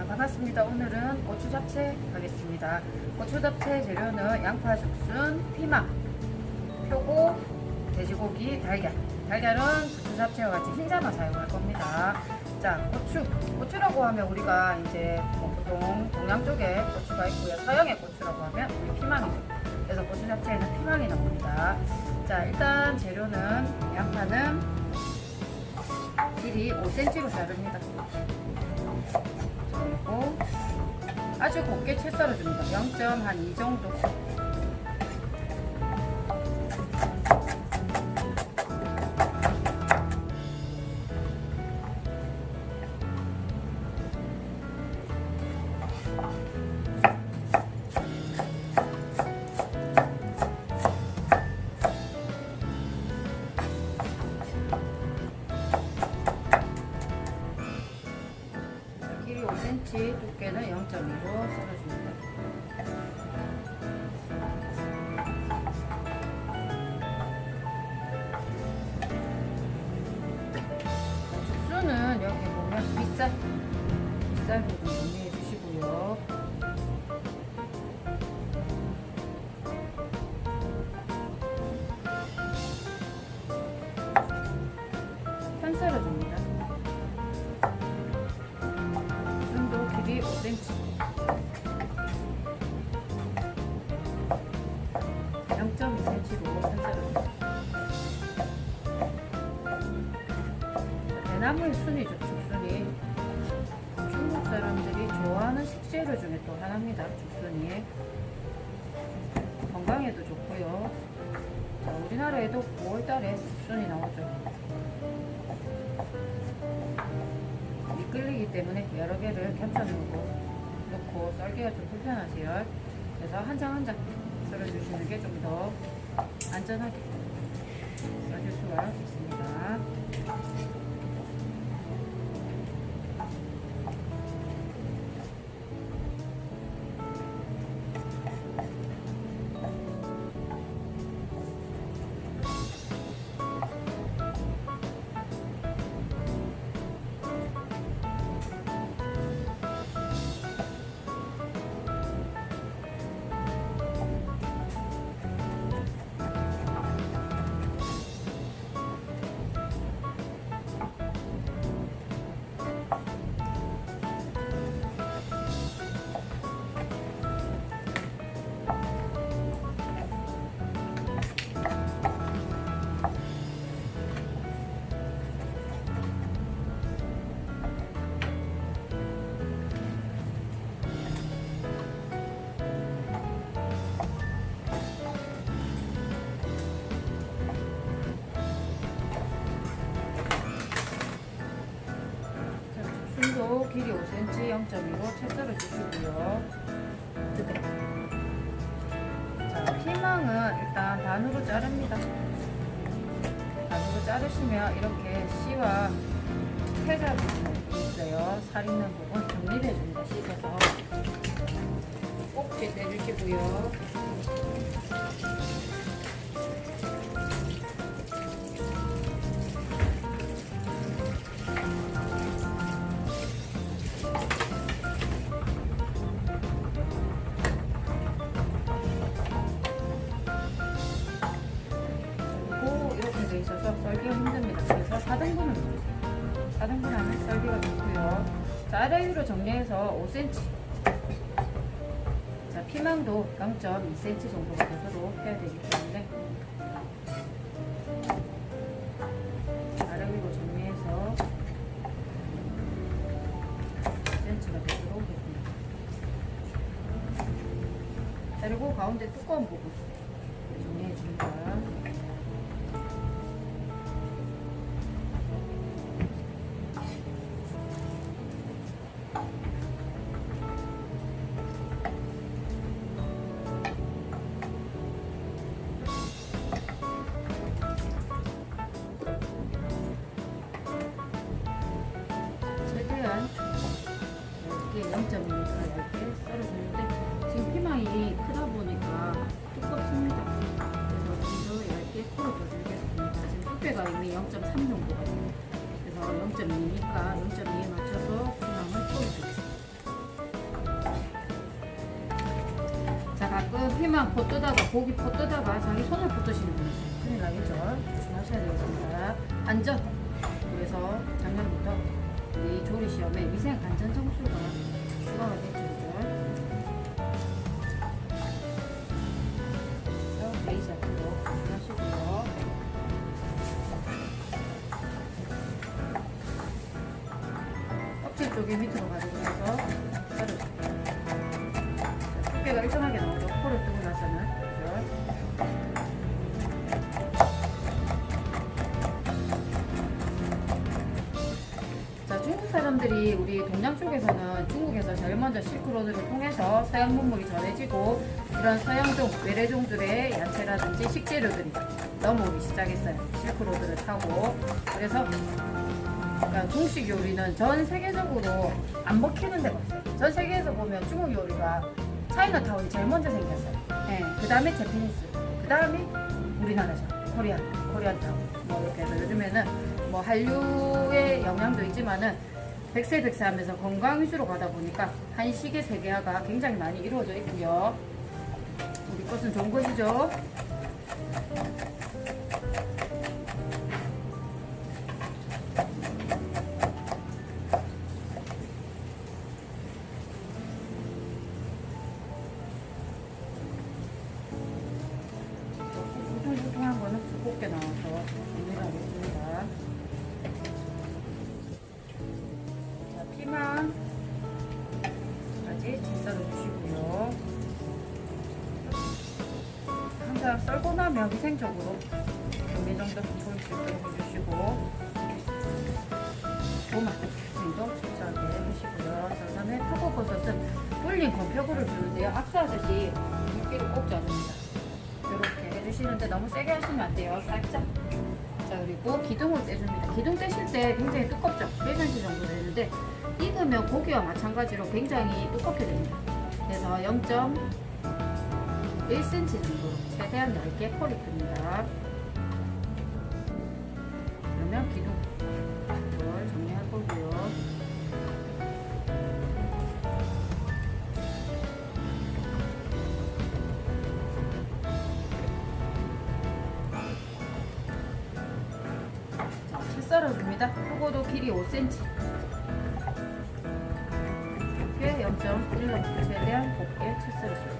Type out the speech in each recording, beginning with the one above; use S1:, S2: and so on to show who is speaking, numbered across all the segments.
S1: 자 반갑습니다. 오늘은 고추 잡채 하겠습니다. 고추 잡채 재료는 양파 죽순 피망 표고 돼지고기 달걀. 달걀은 고추 잡채와 같이 흰자만 사용할 겁니다. 자 고추. 고추라고 하면 우리가 이제 뭐 보통 동양 쪽에 고추가 있고요. 서양의 고추라고 하면 우리 피망이죠 그래서 고추 잡채에는 피망이 나옵니다. 자 일단 재료는 양파는 길이 5cm로 자릅니다 그리고 아주 곱게 채 썰어줍니다. 0.한 2 정도 5cm, 두께는 0.2로 썰어줍니다. 나무의 순이죠 죽순이 중국 사람들이 좋아하는 식재료 중에 또 하나입니다 죽순이 건강에도 좋고요 자, 우리나라에도 9월달에 죽순이 나오죠 미끌리기 때문에 여러 개를 겹쳐놓고 놓고 썰기가 좀 불편하세요. 그래서 한 장 한장 썰어주시는 게 좀 더 안전하게 썰줄 수가 있습니다. 길이 5cm 0.2로 채 썰어 주시고요. 자, 피망은 일단 반으로 자릅니다. 반으로 자르시면 이렇게 씨와 태자 부분이 있어요. 살 있는 부분 정리해 줍니다. 씻어서 꼭지 떼주시고요. 0.5cm 자 피망도 0.2cm 정도 곁으로 해야 되기 때문에 아래위로 정리해서 2cm가 되도록 오겠습니다. 그리고 가운데 두꺼운 부분 정리해 줍니다. 가끔 피망 포 뜨다가 고기 포 뜨다가 자기 손을 포 뜨시는 분 있어요. 큰일 나겠죠. 조심하셔야 되겠습니다. 안전. 그래서 작년부터 이 조리 시험에 위생 안전 점수가 추가가. 껍질 쪽에 밑으로 가지고 해서 썰어 우리 동양 쪽에서는 중국에서 제일 먼저 실크로드를 통해서 서양 문물이 전해지고 이런 서양종, 외래종들의 야채라든지 식재료들이 넘어오기 시작했어요. 실크로드를 타고. 그래서 그러니까 중식 요리는 전 세계적으로 안 먹히는 데가 없어요. 전 세계에서 보면 중국 요리가 차이나타운이 제일 먼저 생겼어요. 네, 그 다음에 제피니스, 그 다음에 우리나라죠. 코리안, 코리안타운. 뭐 이렇게 해서 요즘에는 뭐 한류의 영향도 있지만은 백세 백세 하면서 건강 위주로 가다 보니까 한식의 세계화가 굉장히 많이 이루어져 있고요. 우리 것은 좋은 것이죠. 위생적으로 어느 정도 보일 수 있도록 해주시고 도마 정도 적절하게 해주시고요. 자, 그다음에 표고버섯은 불린 건표고를 주는데요. 압수하듯이 물기를 꼭 짜줍니다. 이렇게 해주시는데 너무 세게 하시면 안 돼요. 살짝. 자 그리고 기둥을 떼줍니다. 기둥 떼실 때 굉장히 두껍죠? 1cm 정도 되는데 익으면 고기와 마찬가지로 굉장히 두껍게 됩니다. 그래서 0.1cm 정도로 최대한 얇게 폴이 듭니다. 그러면 기둥 이걸 정리할 거고요. 채 썰어줍니다. 요거도 길이 5cm. 이렇게 0.1로 최대한 곱게 채 썰어줍니다.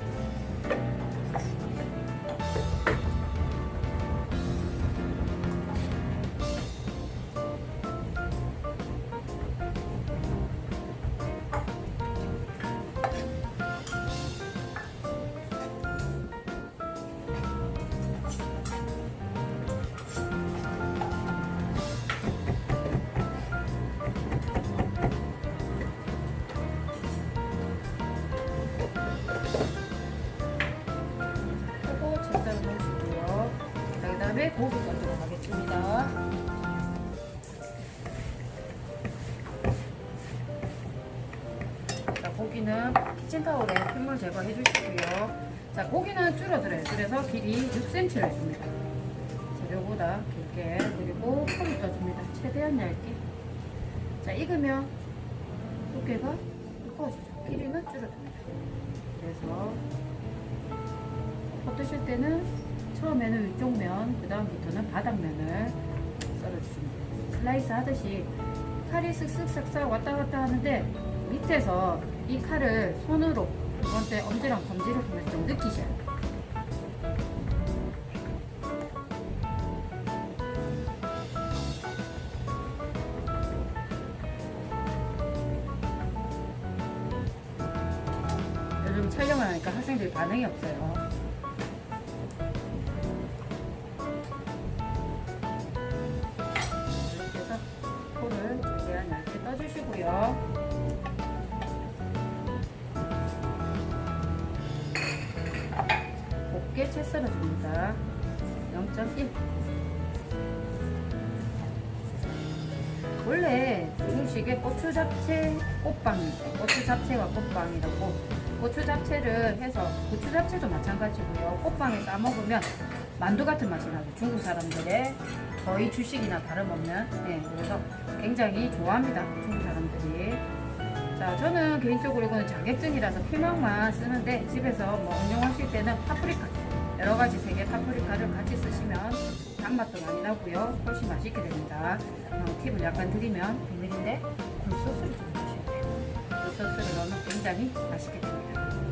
S1: 거 해 주시고요. 자, 고기는 줄어들어요. 그래서 길이 6cm를 해줍니다. 재료보다 길게. 그리고 폴을 떠줍니다. 최대한 얇게. 자, 익으면 두께가 두꺼워지죠. 길이는 줄어듭니다. 그래서 드실 때는 처음에는 위쪽 면, 그 다음부터는 바닥면을 썰어주십니다. 슬라이스 하듯이 칼이 쓱쓱 싹싹 왔다 갔다 하는데 밑에서 이 칼을 손으로 두 번째 엄지랑 검지를 통해서 좀 느끼셔야 돼요. 요즘 촬영을 하니까 학생들이 반응이 없어요. 원래 중식에 고추 잡채 꽃빵이 있어요. 고추 잡채와 꽃빵이라고 고추 잡채를 해서 고추 잡채도 마찬가지고요. 꽃빵에 싸 먹으면 만두 같은 맛이 나죠. 중국 사람들의 거의 주식이나 다름없는 네, 그래서 굉장히 좋아합니다. 중국 사람들이 자, 저는 개인적으로 이거는 자격증이라서 피망만 쓰는데 집에서 뭐 응용하실 때는 파프리카 여러 가지 색의 파프리카를 같이 쓰시면 단맛도 많이 나고요. 훨씬 맛있게 됩니다. 어, 팁을 약간 드리면 비밀인데 굴소스를 좀 넣으셔야 돼요. 굴소스를 넣으면 굉장히 맛있게 됩니다.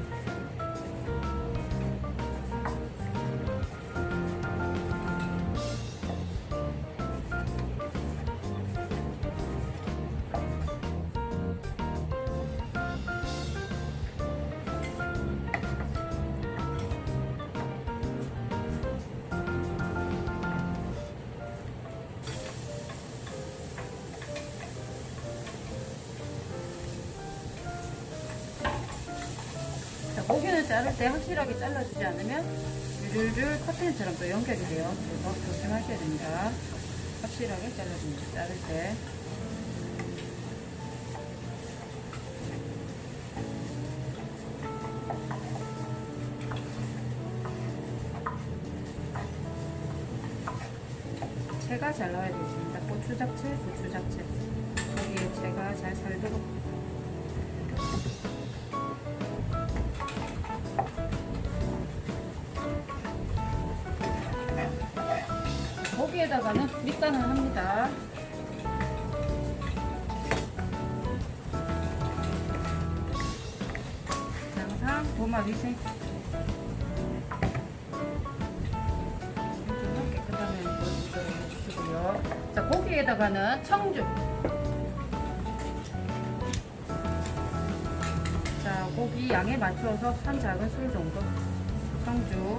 S1: 고기는 자를 때 확실하게 잘라주지 않으면 율율 커튼처럼 또 연결이 돼요. 그래서 조심하셔야 됩니다. 확실하게 잘라줍니다. 자를 때. 채가 잘 나와야 되겠습니다. 고추 잡채, 고추 잡채. 고기에다가는 밑간을 합니다. 항상 도마 위생. 자, 고기에다가는 청주. 자, 고기 양에 맞춰서 한 작은 술 정도 청주.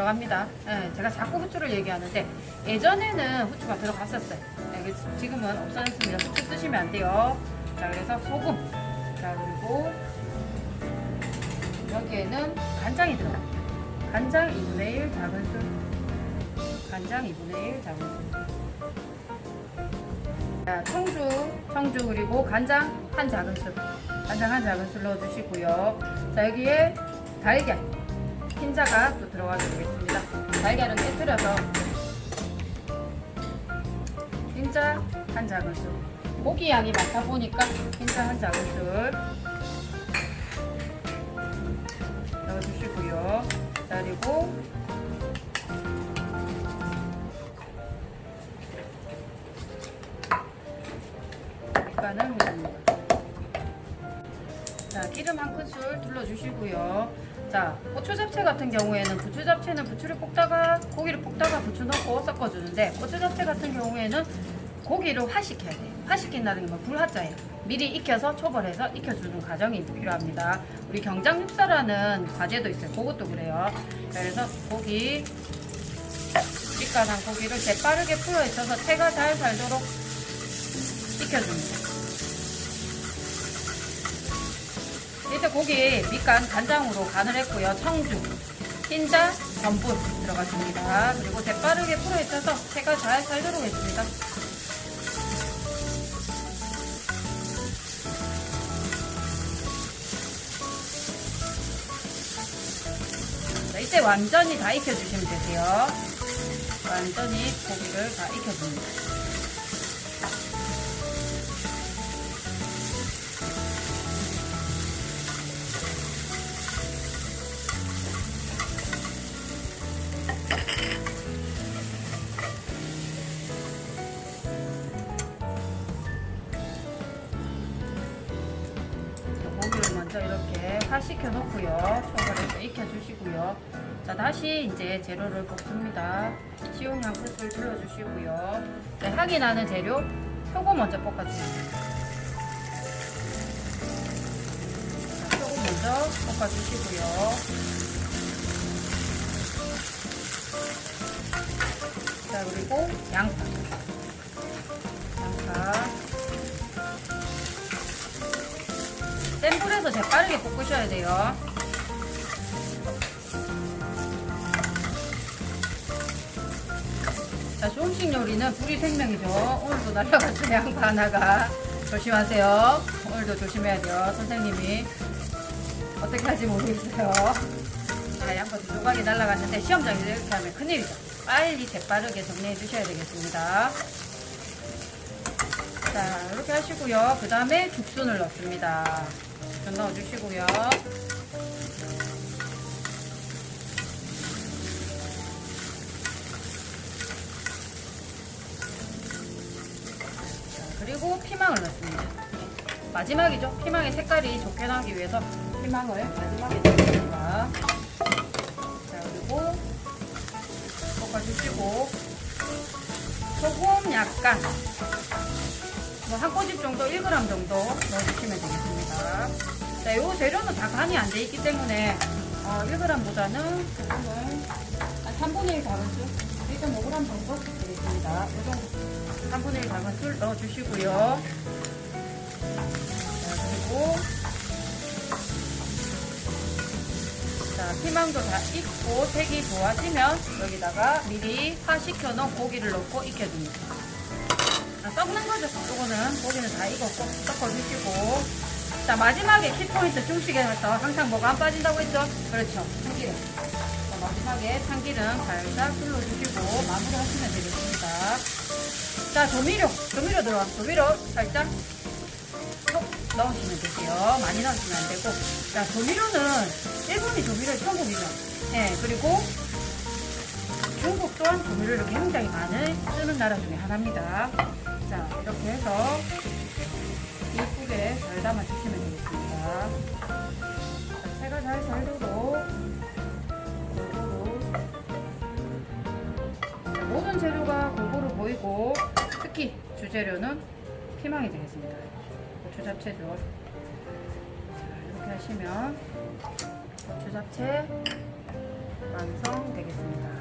S1: 들어갑니다. 예, 제가 자꾸 후추를 얘기하는데 예전에는 후추가 들어갔었어요. 예, 그래서 지금은 없어졌습니다. 후추 쓰시면 안 돼요. 자, 그래서 소금. 자, 그리고 여기에는 간장이 들어갑니다. 간장 2분의 1 작은 술. 간장 2분의 1 작은 술. 자, 청주, 청주 그리고 간장 한 작은 술, 간장 한 작은 술 넣어주시고요. 자 여기에 달걀, 흰자가 또 들어가게 되겠습니다. 달걀은 깨뜨려서 흰자 한 작은술, 고기 양이 많다 보니까 흰자 한 작은술 넣어주시고요. 자 그리고 밑간을 해줍니다. 자, 기름 한 큰술 둘러주시고요. 자, 고추 잡채 같은 경우에는 부추 잡채는 부추를 볶다가 고기를 볶다가 부추 넣고 섞어주는데 고추 잡채 같은 경우에는 고기를 화시켜야 돼요. 화시킨다는 게뭐 불화자예요. 미리 익혀서 초벌해서 익혀주는 과정이 필요합니다. 우리 경장 육사라는 과제도 있어요. 그것도 그래요. 자, 그래서 고기 밑간한 고기를 재빠르게 풀어 있어서 채가 잘 살도록 익혀줍니다. 일단 고기 밑간 간장으로 간을 했고요. 청주, 흰자, 전분 들어갔습니다. 그리고 재빠르게 풀어 있어서 채가 잘 살도록 했습니다. 자, 이때 완전히 다 익혀주시면 되세요. 완전히 고기를 다 익혀줍니다. 자, 다시 이제 재료를 볶습니다. 식용 양끝을 둘러주시고요. 네, 향이 나는 재료, 표고 먼저 볶아줍니다. 자, 표고 먼저 볶아주시고요. 자, 그리고 양파. 양파. 센 불에서 재빠르게 볶으셔야 돼요. 자, 중식 요리는 불이 생명이죠. 오늘도 날라갔어요, 양파 하나가. 조심하세요. 오늘도 조심해야 돼요, 선생님이. 어떻게 할지 모르겠어요. 자, 양파 두 조각이 날아갔는데 시험장에서 이렇게 하면 큰일이죠. 빨리 재빠르게 정리해 주셔야 되겠습니다. 자, 이렇게 하시고요. 그 다음에 죽순을 넣습니다. 죽순 넣어주시고요. 그리고 피망을 넣습니다. 마지막이죠. 피망의 색깔이 좋게 나기 위해서 피망을 마지막에 넣습니다. 자, 그리고 볶아주시고 소금 약간 뭐한 꼬집 정도 1g 정도 넣어주시면 되겠습니다. 자, 요 재료는 다 간이 안 돼 있기 때문에 어, 1g보다는 소금을 한 3분의 1 작은술 1.5g 정도 되겠습니다. 이 정도 3분의 1 작은술 넣어주시고요. 자, 그리고 자, 피망도 다 익고 색이 좋아지면 여기다가 미리 파식혀 놓은 고기를 넣고 익혀줍니다. 아, 썩는 거죠. 요거는 고기는 다 익었고 섞어주시고 자 마지막에 키포인트 중식에서 항상 뭐가 안 빠진다고 했죠? 그렇죠. 참기름. 자, 마지막에 참기름 살짝 둘러주시고 마무리하시면 되겠습니다. 자 조미료, 조미료 들어가. 조미료 살짝 쏙 넣으시면 되세요. 많이 넣으시면 안 되고. 자 조미료는 일본이 조미료 천국이죠. 네 그리고 중국 또한 조미료를 굉장히 많이 쓰는 나라 중에 하나입니다. 자, 이렇게 해서 이쁘게 잘 담아주시면 되겠습니다. 자, 채가 잘살 보이고 특히 주재료는 피망이 되겠습니다. 고추 잡채죠. 자, 이렇게 하시면 고추 잡채 완성 되겠습니다.